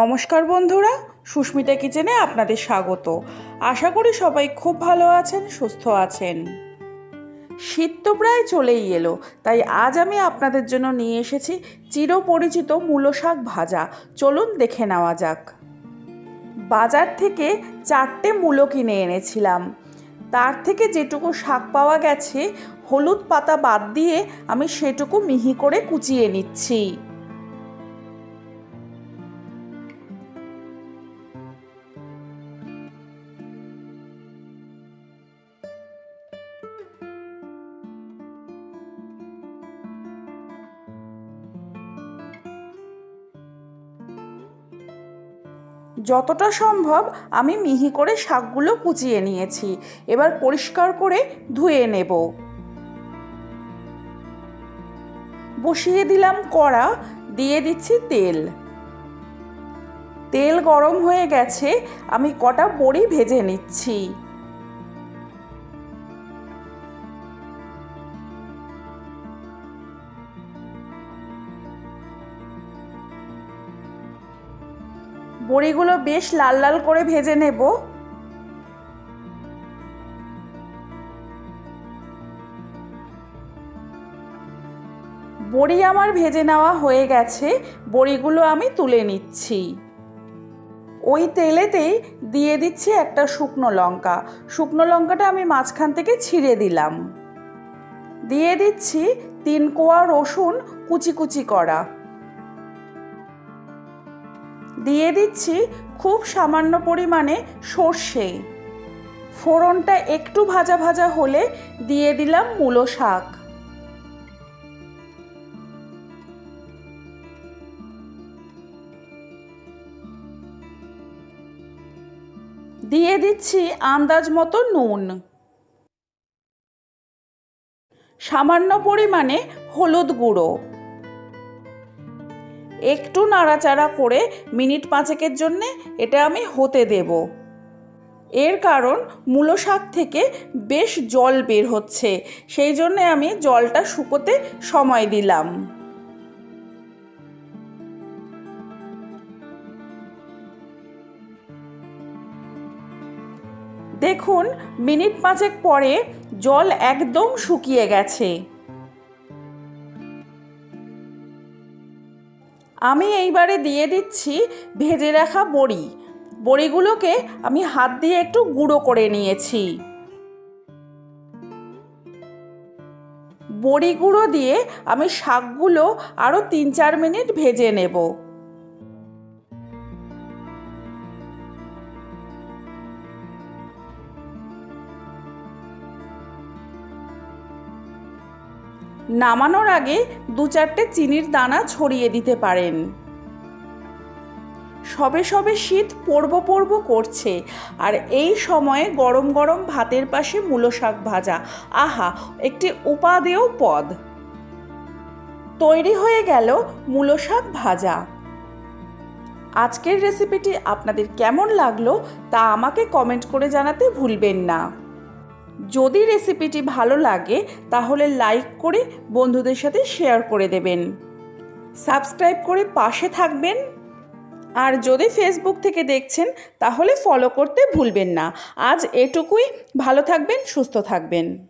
নমস্কার বন্ধুরা, সুস্মিতা কিচেনে আপনাদের স্বাগত। আশা করি সবাই খুব ভালো আছেন, সুস্থ আছেন। শীত তো প্রায় চলেই এলো, তাই আজ আমি আপনাদের জন্য নিয়ে এসেছি চিরপরিচিত মূলো শাক ভাজা। চলুন দেখে নেওয়া যাক। বাজার থেকে চারটে মূলো কিনে এনেছিলাম। তার থেকে যেটুকু শাক পাওয়া গেছে, হলুদ পাতা বাদ দিয়ে আমি সেটুকু মিহি করে কুচিয়ে নিচ্ছি। যতটা সম্ভব আমি মিহি করে শাকগুলো কুচিয়ে নিয়েছি। এবার পরিষ্কার করে ধুয়ে নেব। বসিয়ে দিলাম কড়া, দিয়ে দিচ্ছি তেল। তেল গরম হয়ে গেছে, আমি কটা বড়ি ভেজে নিচ্ছি। বড়িগুলো বেশ লাল লাল করে ভেজে নেব। বড়ি আমার ভেজে নেওয়া হয়ে গেছে, বড়িগুলো আমি তুলে নিচ্ছি। ওই তেলেতেই দিয়ে দিচ্ছি একটা শুকনো লঙ্কা। শুকনো লঙ্কাটা আমি মাঝখান থেকে ছিঁড়ে দিলাম। দিয়ে দিচ্ছি তিন কোয়া রসুন কুচি কুচি করা। দিয়ে দিচ্ছি খুব সামান্য পরিমাণে সর্ষে। ফোড়নটা একটু ভাজা ভাজা হলে দিয়ে দিলাম মূলো শাক। দিয়ে দিচ্ছি আন্দাজ মতো নুন। সামান্য পরিমাণে হলুদ গুঁড়ো। একটু নাড়াচাড়া করে মিনিট পাঁচেকের জন্যে এটা আমি হতে দেব। এর কারণ মূলো শাক থেকে বেশ জল বের হচ্ছে, সেই জন্যে আমি জলটা শুকোতে সময় দিলাম। দেখুন, মিনিট পাঁচেক পরে জল একদম শুকিয়ে গেছে। আমি এইবারে দিয়ে দিচ্ছি ভেজে রাখা বড়ি। বড়িগুলোকে আমি হাত দিয়ে একটু গুঁড়ো করে নিয়েছি। বড়ি গুঁড়ো দিয়ে আমি শাকগুলো আরও তিন চার মিনিট ভেজে নেব। নামানোর আগে দু চারটে চিনির দানা ছড়িয়ে দিতে পারেন। সবে সবে শীত পড়ব পড়ব করছে, আর এই সময়ে গরম গরম ভাতের পাশে মূলো শাক ভাজা। আহা, একটি উপাদেয় পদ। তৈরি হয়ে গেল মূলো শাক ভাজা। আজকের রেসিপিটি আপনাদের কেমন লাগল তা আমাকে কমেন্ট করে জানাতে ভুলবেন না। যদি রেসিপিটি ভালো লাগে, তাহলে লাইক করে বন্ধুদের সাথে শেয়ার করে দেবেন। সাবস্ক্রাইব করে পাশে থাকবেন। আর যদি ফেসবুক থেকে দেখছেন, তাহলে ফলো করতে ভুলবেন না। আজ এটুকুই। ভালো থাকবেন, সুস্থ থাকবেন।